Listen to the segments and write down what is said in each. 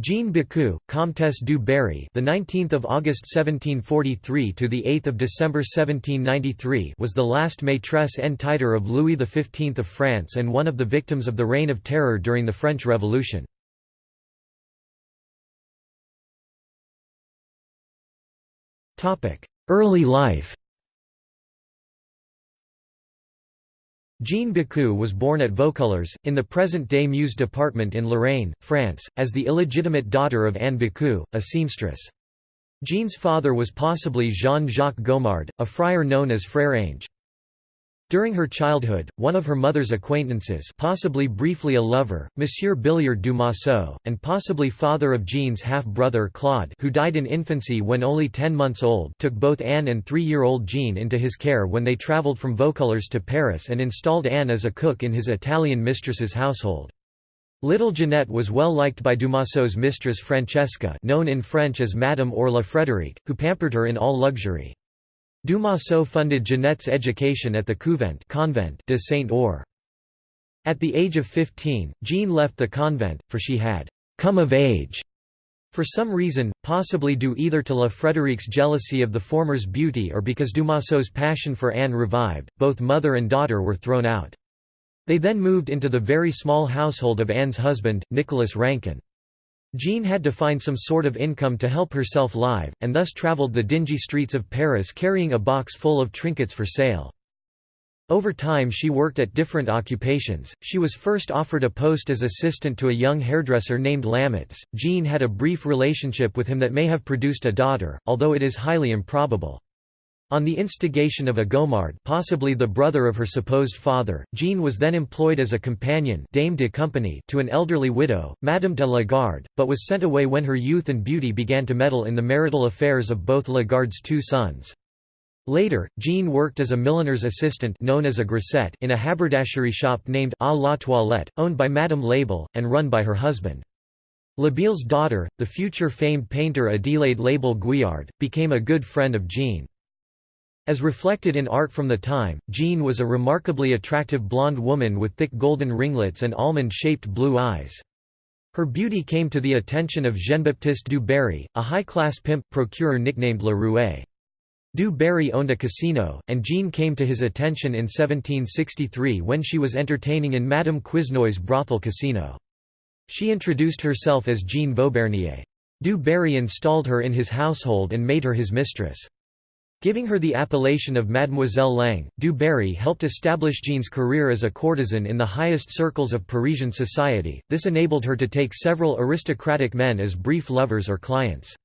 Jean Bécu, Comtesse du Barry, the 19th of August 1743 to the 8th of December 1793, was the last maîtresse en titre of Louis XV of France and one of the victims of the Reign of Terror during the French Revolution. Topic: Early life. Jean Bécu was born at Vaucouleurs, in the present-day Meuse department in Lorraine, France, as the illegitimate daughter of Anne Bécu, a seamstress. Jean's father was possibly Jean-Jacques Gomard, a friar known as Frère Ange. During her childhood, one of her mother's acquaintances possibly briefly a lover, Monsieur Billiard du Masseau, and possibly father of Jean's half-brother Claude who died in infancy when only ten months old took both Anne and three-year-old Jean into his care when they travelled from Vaucouleurs to Paris and installed Anne as a cook in his Italian mistress's household. Little Jeanette was well liked by Dumasseau's mistress Francesca known in French as Madame or La Frédérique, who pampered her in all luxury. Dumasseau funded Jeanette's education at the Couvent convent de Saint-Ours. At the age of 15, Jean left the convent, for she had «come of age» for some reason, possibly due either to La Frédérique's jealousy of the former's beauty or because Dumasseau's passion for Anne revived, both mother and daughter were thrown out. They then moved into the very small household of Anne's husband, Nicholas Rankin. Jean had to find some sort of income to help herself live, and thus travelled the dingy streets of Paris carrying a box full of trinkets for sale. Over time she worked at different occupations. She was first offered a post as assistant to a young hairdresser named Lamitz. Jean had a brief relationship with him that may have produced a daughter, although it is highly improbable. On the instigation of a Gomard possibly the brother of her supposed father, Jean was then employed as a companion dame de compagnie to an elderly widow, Madame de Lagarde, but was sent away when her youth and beauty began to meddle in the marital affairs of both Lagarde's two sons. Later, Jean worked as a milliner's assistant known as a grisette in a haberdashery shop named A la Toilette, owned by Madame Labille, and run by her husband. Labille's daughter, the future famed painter Adélaïde Labille-Guiard, became a good friend of Jean. As reflected in art from the time, Jean was a remarkably attractive blonde woman with thick golden ringlets and almond-shaped blue eyes. Her beauty came to the attention of Jean-Baptiste du Barry, a high-class pimp procureur nicknamed La Rouet. Du Barry owned a casino, and Jean came to his attention in 1763 when she was entertaining in Madame Quesnoy's brothel casino. She introduced herself as Jean Vaubernier. Du Barry installed her in his household and made her his mistress. Giving her the appellation of Mademoiselle Lange, Du Barry helped establish Jean's career as a courtesan in the highest circles of Parisian society, this enabled her to take several aristocratic men as brief lovers or clients.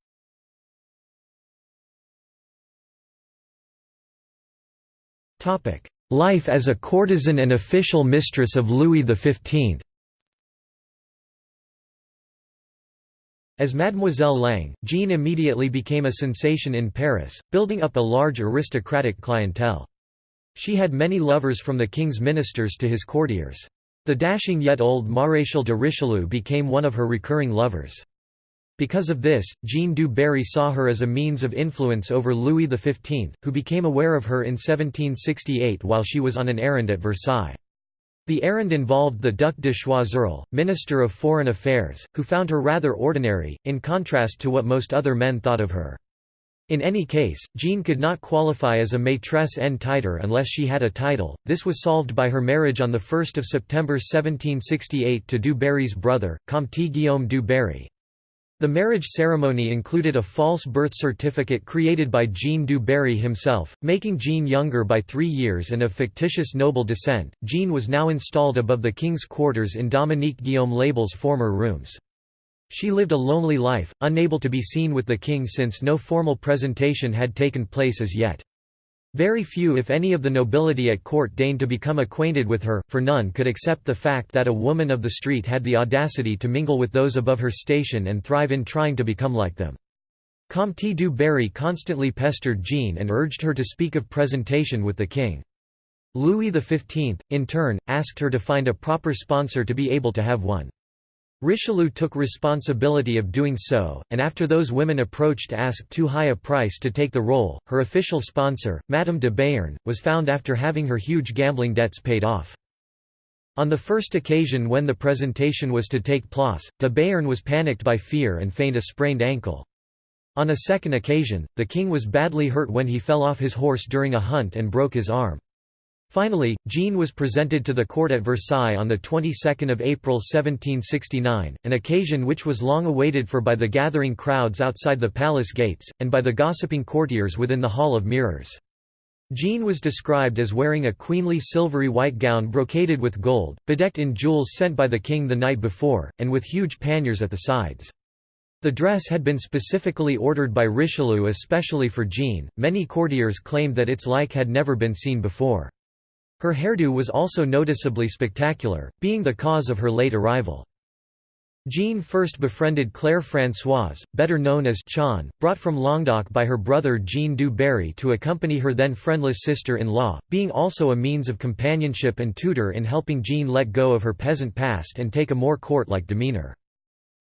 Life as a courtesan and official mistress of Louis XV As Mademoiselle Lange, Jean immediately became a sensation in Paris, building up a large aristocratic clientele. She had many lovers from the king's ministers to his courtiers. The dashing yet old Maréchal de Richelieu became one of her recurring lovers. Because of this, Jean du Barry saw her as a means of influence over Louis XV, who became aware of her in 1768 while she was on an errand at Versailles. The errand involved the Duc de Choiseul, Minister of Foreign Affairs, who found her rather ordinary, in contrast to what most other men thought of her. In any case, Jean could not qualify as a maîtresse en titre unless she had a title. This was solved by her marriage on 1 September 1768 to Du Barry's brother, Comte Guillaume du Barry. The marriage ceremony included a false birth certificate created by Jean du Barry himself, making Jean younger by three years and of fictitious noble descent. Jean was now installed above the king's quarters in Dominique Guillaume Lebel's former rooms. She lived a lonely life, unable to be seen with the king since no formal presentation had taken place as yet. Very few if any of the nobility at court deigned to become acquainted with her, for none could accept the fact that a woman of the street had the audacity to mingle with those above her station and thrive in trying to become like them. Comte du Barry constantly pestered Jean and urged her to speak of presentation with the king. Louis XV, in turn, asked her to find a proper sponsor to be able to have one. Richelieu took responsibility of doing so, and after those women approached to ask too high a price to take the role, her official sponsor, Madame de Béarn, was found after having her huge gambling debts paid off. On the first occasion when the presentation was to take place, de Béarn was panicked by fear and feigned a sprained ankle. On a second occasion, the king was badly hurt when he fell off his horse during a hunt and broke his arm. Finally, Jean was presented to the court at Versailles on the 22nd of April 1769, an occasion which was long awaited for by the gathering crowds outside the palace gates, and by the gossiping courtiers within the Hall of Mirrors. Jean was described as wearing a queenly silvery white gown brocaded with gold, bedecked in jewels sent by the king the night before, and with huge panniers at the sides. The dress had been specifically ordered by Richelieu especially for Jean. Many courtiers claimed that its like had never been seen before. Her hairdo was also noticeably spectacular, being the cause of her late arrival. Jean first befriended Claire Françoise, better known as Chon, brought from Languedoc by her brother Jean du Barry to accompany her then friendless sister-in-law, being also a means of companionship and tutor in helping Jean let go of her peasant past and take a more court-like demeanour.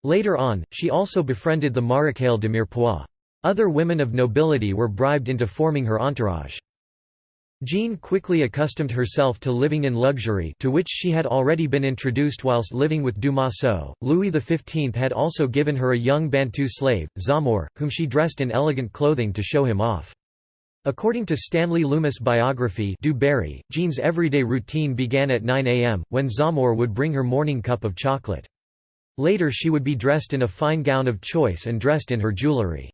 Later on, she also befriended the Maréchal de Mirepoix. Other women of nobility were bribed into forming her entourage. Jean quickly accustomed herself to living in luxury to which she had already been introduced whilst living with Dumasseau. Louis XV had also given her a young Bantu slave, Zamor, whom she dressed in elegant clothing to show him off. According to Stanley Loomis' biography Du Barry, Jean's everyday routine began at 9 am, when Zamor would bring her morning cup of chocolate. Later she would be dressed in a fine gown of choice and dressed in her jewellery.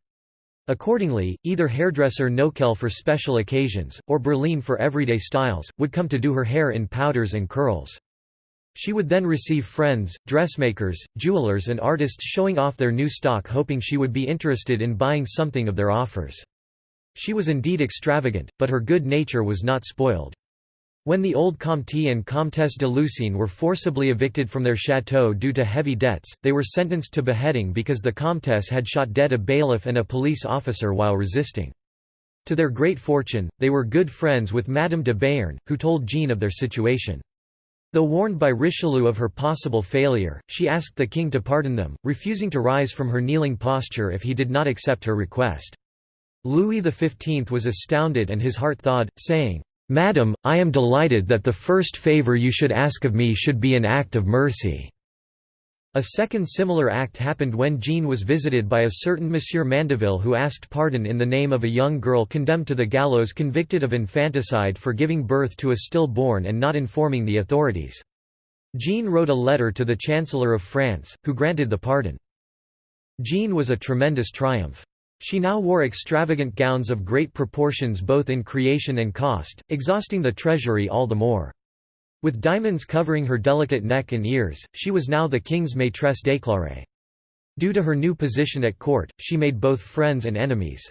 Accordingly, either hairdresser Nokel for special occasions, or Berline for everyday styles, would come to do her hair in powders and curls. She would then receive friends, dressmakers, jewelers and artists showing off their new stock hoping she would be interested in buying something of their offers. She was indeed extravagant, but her good nature was not spoiled. When the old Comte and Comtesse de Lucine were forcibly evicted from their chateau due to heavy debts, they were sentenced to beheading because the Comtesse had shot dead a bailiff and a police officer while resisting. To their great fortune, they were good friends with Madame de Béarn, who told Jean of their situation. Though warned by Richelieu of her possible failure, she asked the king to pardon them, refusing to rise from her kneeling posture if he did not accept her request. Louis XV was astounded and his heart thawed, saying, Madam, I am delighted that the first favour you should ask of me should be an act of mercy." A second similar act happened when Jean was visited by a certain Monsieur Mandeville who asked pardon in the name of a young girl condemned to the gallows convicted of infanticide for giving birth to a stillborn and not informing the authorities. Jean wrote a letter to the Chancellor of France, who granted the pardon. Jean was a tremendous triumph. She now wore extravagant gowns of great proportions both in creation and cost, exhausting the treasury all the more. With diamonds covering her delicate neck and ears, she was now the king's maîtresse déclarée. Due to her new position at court, she made both friends and enemies.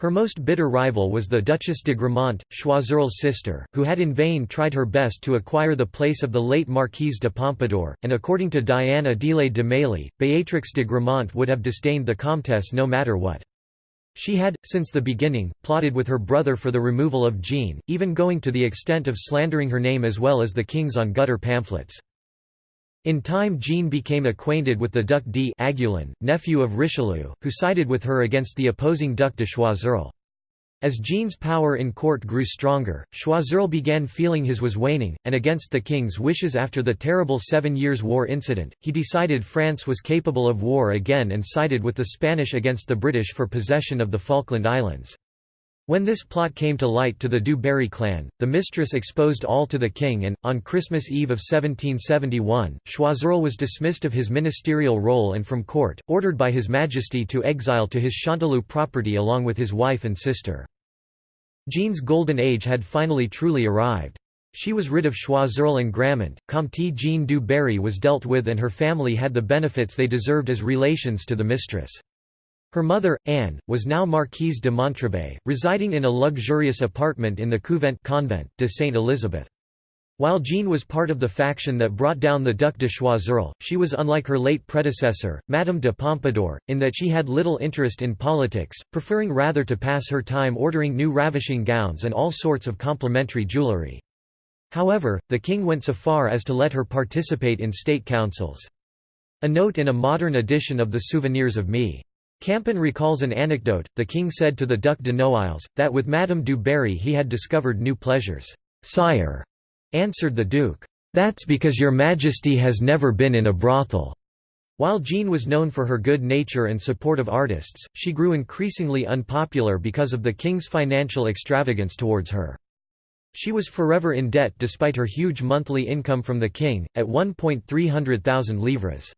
Her most bitter rival was the Duchess de Gramont, Choiseul's sister, who had in vain tried her best to acquire the place of the late Marquise de Pompadour, and according to Diana Adélaïde de Mailly, Béatrix de Gramont would have disdained the Comtesse no matter what. She had, since the beginning, plotted with her brother for the removal of Jean, even going to the extent of slandering her name as well as the king's on gutter pamphlets. In time Jean became acquainted with the Duc d'Aiguillon, nephew of Richelieu, who sided with her against the opposing Duc de Choiseul. As Jean's power in court grew stronger, Choiseul began feeling his was waning, and against the king's wishes after the terrible Seven Years' War incident, he decided France was capable of war again and sided with the Spanish against the British for possession of the Falkland Islands. When this plot came to light to the Du Barry clan, the mistress exposed all to the king and, on Christmas Eve of 1771, Choiseul was dismissed of his ministerial role and from court, ordered by His Majesty to exile to his Chanteloup property along with his wife and sister. Jean's golden age had finally truly arrived. She was rid of Choiseul and Gramont, Comte Jean du Barry was dealt with and her family had the benefits they deserved as relations to the mistress. Her mother, Anne, was now Marquise de Montrebet, residing in a luxurious apartment in the Couvent convent de Sainte Elizabeth. While Jean was part of the faction that brought down the Duc de Choiseul, she was unlike her late predecessor, Madame de Pompadour, in that she had little interest in politics, preferring rather to pass her time ordering new ravishing gowns and all sorts of complimentary jewellery. However, the king went so far as to let her participate in state councils. A note in a modern edition of the Souvenirs of Me. Campan recalls an anecdote, the king said to the Duc de Noailles, that with Madame du Barry he had discovered new pleasures. "'Sire,' answered the duke, "'That's because your majesty has never been in a brothel.'" While Jean was known for her good nature and support of artists, she grew increasingly unpopular because of the king's financial extravagance towards her. She was forever in debt despite her huge monthly income from the king, at 1.300,000 livres.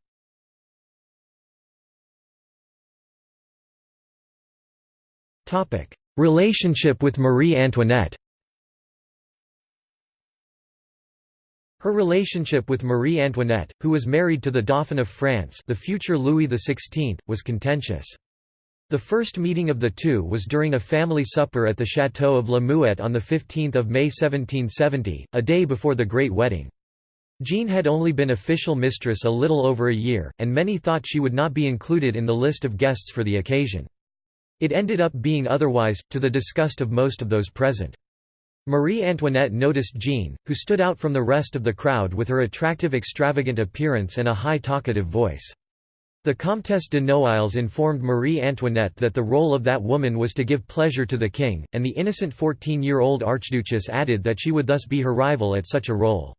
Relationship with Marie Antoinette Her relationship with Marie Antoinette, who was married to the Dauphin of France the future Louis XVI, was contentious. The first meeting of the two was during a family supper at the Château of La Muette on 15 May 1770, a day before the Great Wedding. Jean had only been official mistress a little over a year, and many thought she would not be included in the list of guests for the occasion. It ended up being otherwise, to the disgust of most of those present. Marie Antoinette noticed Jean, who stood out from the rest of the crowd with her attractive extravagant appearance and a high talkative voice. The Comtesse de Noailles informed Marie Antoinette that the role of that woman was to give pleasure to the king, and the innocent 14-year-old Archduchess added that she would thus be her rival at such a role.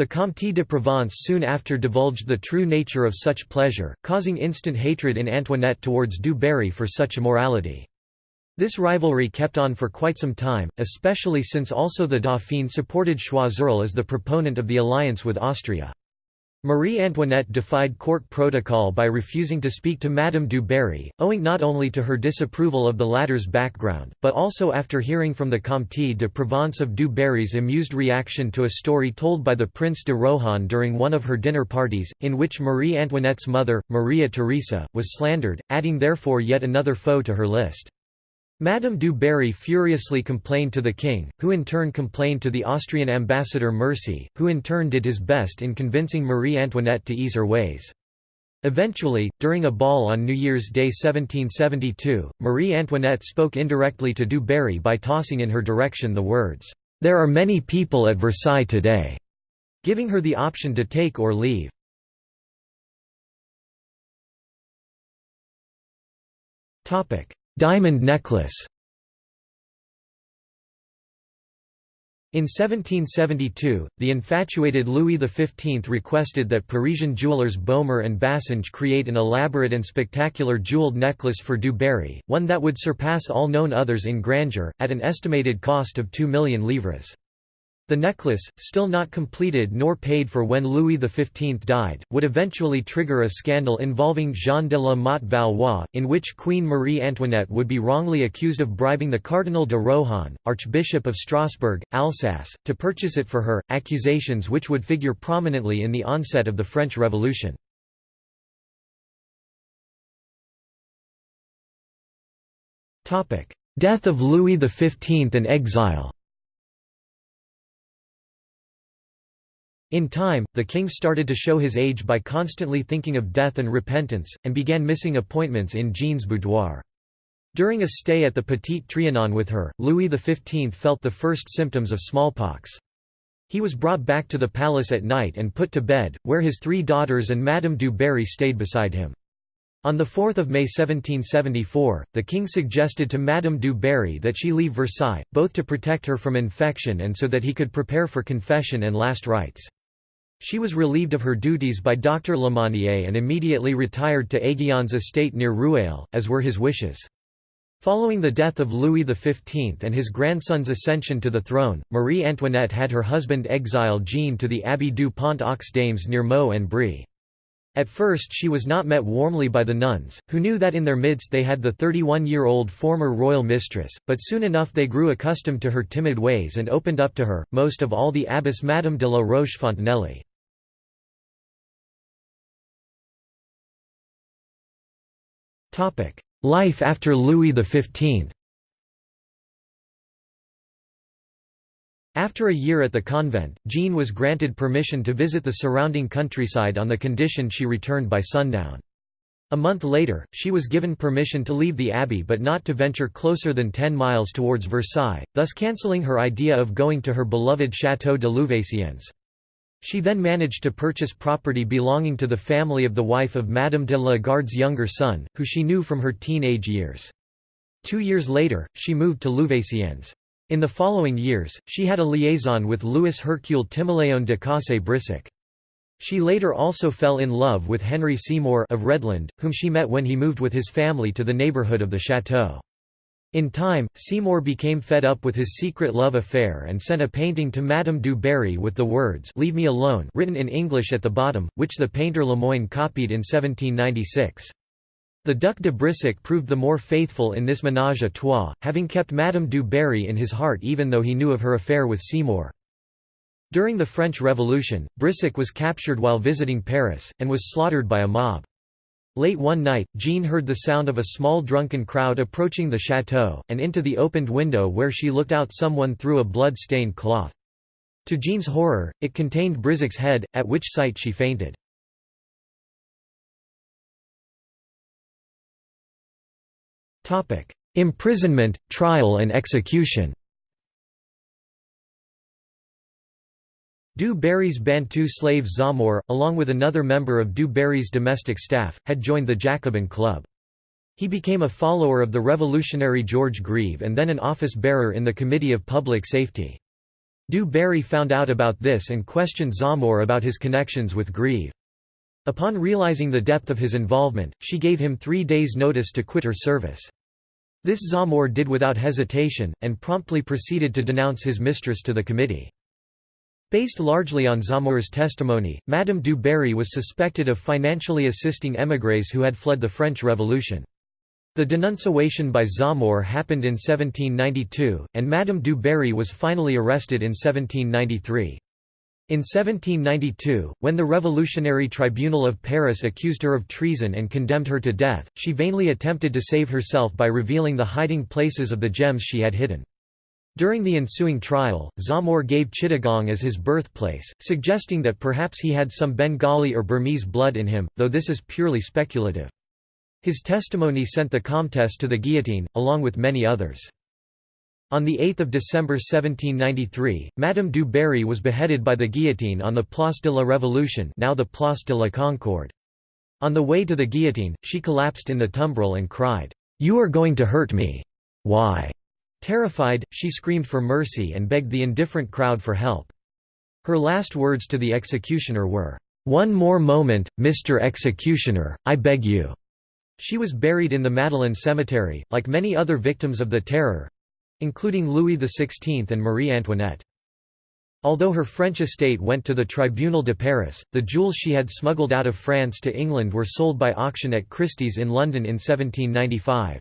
The Comte de Provence soon after divulged the true nature of such pleasure, causing instant hatred in Antoinette towards Du Barry for such immorality. This rivalry kept on for quite some time, especially since also the Dauphin supported Choiseul as the proponent of the alliance with Austria. Marie Antoinette defied court protocol by refusing to speak to Madame du Barry, owing not only to her disapproval of the latter's background, but also after hearing from the Comte de Provence of du Barry's amused reaction to a story told by the Prince de Rohan during one of her dinner parties, in which Marie Antoinette's mother, Maria Theresa, was slandered, adding therefore yet another foe to her list. Madame du Barry furiously complained to the king, who in turn complained to the Austrian ambassador Mercy, who in turn did his best in convincing Marie Antoinette to ease her ways. Eventually, during a ball on New Year's Day 1772, Marie Antoinette spoke indirectly to du Barry by tossing in her direction the words, "'There are many people at Versailles today'", giving her the option to take or leave. Diamond necklace In 1772, the infatuated Louis XV requested that Parisian jewelers Baumer and Bassenge create an elaborate and spectacular jeweled necklace for Du Barry, one that would surpass all known others in grandeur, at an estimated cost of 2 million livres. The necklace, still not completed nor paid for when Louis XV died, would eventually trigger a scandal involving Jean de la Motte Valois, in which Queen Marie Antoinette would be wrongly accused of bribing the Cardinal de Rohan, Archbishop of Strasbourg, Alsace, to purchase it for her, accusations which would figure prominently in the onset of the French Revolution. Death of Louis XV and exile In time, the king started to show his age by constantly thinking of death and repentance, and began missing appointments in Jean's boudoir. During a stay at the Petit Trianon with her, Louis XV felt the first symptoms of smallpox. He was brought back to the palace at night and put to bed, where his three daughters and Madame du Barry stayed beside him. On 4 May 1774, the king suggested to Madame du Barry that she leave Versailles, both to protect her from infection and so that he could prepare for confession and last rites. She was relieved of her duties by Dr. Lemonnier and immediately retired to Aiguillon's estate near Rueil, as were his wishes. Following the death of Louis XV and his grandson's ascension to the throne, Marie Antoinette had her husband exile Jean to the Abbey du Pont aux Dames near Meaux-en-Brie. At first she was not met warmly by the nuns, who knew that in their midst they had the 31-year-old former royal mistress, but soon enough they grew accustomed to her timid ways and opened up to her, most of all the abbess Madame de la Roche-Fontenelle. Life after Louis XV After a year at the convent, Jean was granted permission to visit the surrounding countryside on the condition she returned by sundown. A month later, she was given permission to leave the abbey but not to venture closer than 10 miles towards Versailles, thus cancelling her idea of going to her beloved Château de Louveciennes. She then managed to purchase property belonging to the family of the wife of Madame de la Garde's younger son, who she knew from her teenage years. Two years later, she moved to Louveciennes. In the following years, she had a liaison with Louis Hercule Timoleon de Cossé-Brissac. She later also fell in love with Henry Seymour of Redland, whom she met when he moved with his family to the neighbourhood of the chateau. In time, Seymour became fed up with his secret love affair and sent a painting to Madame du Barry with the words Leave me alone written in English at the bottom, which the painter Lemoyne copied in 1796. The Duc de Brissac proved the more faithful in this ménage à trois, having kept Madame du Barry in his heart even though he knew of her affair with Seymour. During the French Revolution, Brissac was captured while visiting Paris, and was slaughtered by a mob. Late one night, Jean heard the sound of a small drunken crowd approaching the chateau, and into the opened window where she looked out someone threw a blood-stained cloth. To Jean's horror, it contained Brissac's head, at which sight she fainted. Imprisonment, trial and execution Du Barry's Bantu slave Zamor, along with another member of Du Barry's domestic staff, had joined the Jacobin Club. He became a follower of the revolutionary George Grieve and then an office-bearer in the Committee of Public Safety. Du Barry found out about this and questioned Zamor about his connections with Grieve. Upon realizing the depth of his involvement, she gave him three days' notice to quit her service. This Zamor did without hesitation, and promptly proceeded to denounce his mistress to the committee. Based largely on Zamor's testimony, Madame du Barry was suspected of financially assisting émigrés who had fled the French Revolution. The denunciation by Zamor happened in 1792, and Madame du Barry was finally arrested in 1793. In 1792, when the Revolutionary Tribunal of Paris accused her of treason and condemned her to death, she vainly attempted to save herself by revealing the hiding places of the gems she had hidden. During the ensuing trial, Zamor gave Chittagong as his birthplace, suggesting that perhaps he had some Bengali or Burmese blood in him, though this is purely speculative. His testimony sent the Comtesse to the guillotine, along with many others. On 8 December 1793, Madame du Barry was beheaded by the guillotine on the Place de la Révolution now the Place de la Concorde. On the way to the guillotine, she collapsed in the tumbril and cried, "'You are going to hurt me. Why?' Terrified, she screamed for mercy and begged the indifferent crowd for help. Her last words to the executioner were, "'One more moment, Mr. Executioner, I beg you.'" She was buried in the Madeleine Cemetery, like many other victims of the Terror—including Louis XVI and Marie Antoinette. Although her French estate went to the Tribunal de Paris, the jewels she had smuggled out of France to England were sold by auction at Christie's in London in 1795.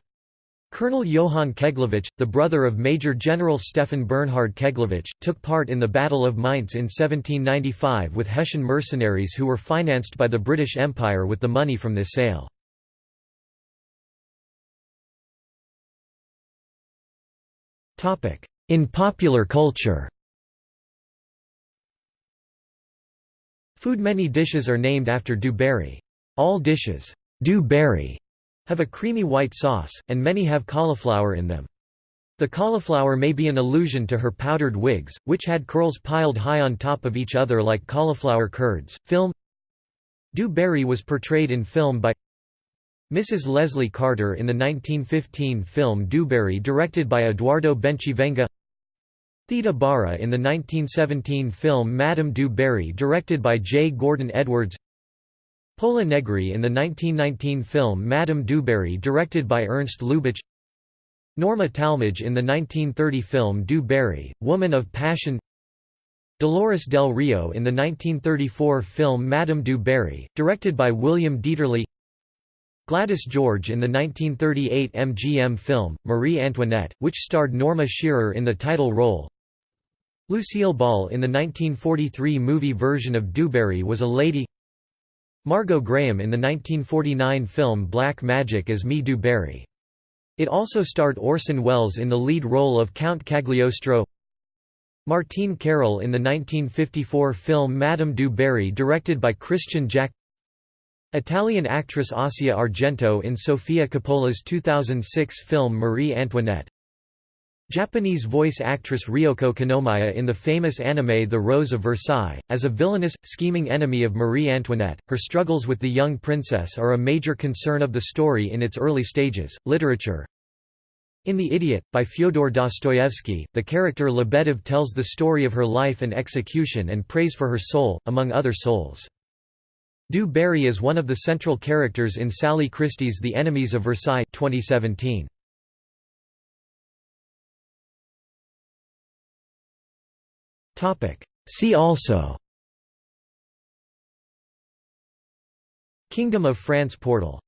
Colonel Johann Keglowitsch, the brother of Major General Stefan Bernhard Keglowitsch, took part in the Battle of Mainz in 1795 with Hessian mercenaries who were financed by the British Empire with the money from this sale. In popular culture Food Many dishes are named after Du Barry. All dishes, Du Barry have a creamy white sauce, and many have cauliflower in them. The cauliflower may be an allusion to her powdered wigs, which had curls piled high on top of each other like cauliflower curds. Film Du Barry was portrayed in film by Mrs. Leslie Carter in the 1915 film Du Barry directed by Eduardo Bencivenga Theda Bara in the 1917 film Madame Du Barry directed by J. Gordon Edwards Pola Negri in the 1919 film Madame du Barry directed by Ernst Lubitsch. Norma Talmadge in the 1930 film Du Barry, Woman of Passion. Dolores del Rio in the 1934 film Madame du Barry, directed by William Dieterle. Gladys George in the 1938 MGM film, Marie Antoinette, which starred Norma Shearer in the title role. Lucille Ball in the 1943 movie version of Du Barry was a lady Margot Grahame in the 1949 film Black Magic as Me Du Barry. It also starred Orson Welles in the lead role of Count Cagliostro. Martine Carol in the 1954 film Madame du Barry directed by Christian-Jaque. Italian actress Asia Argento in Sofia Coppola's 2006 film Marie Antoinette Japanese voice actress Ryoko Kinomiya in the famous anime The Rose of Versailles, as a villainous, scheming enemy of Marie Antoinette. Her struggles with the young princess are a major concern of the story in its early stages. Literature In The Idiot, by Fyodor Dostoevsky, the character Lebedev tells the story of her life and execution and prays for her soul, among other souls. Du Barry is one of the central characters in Sally Christie's The Enemies of Versailles 2017. See also. Kingdom of France portal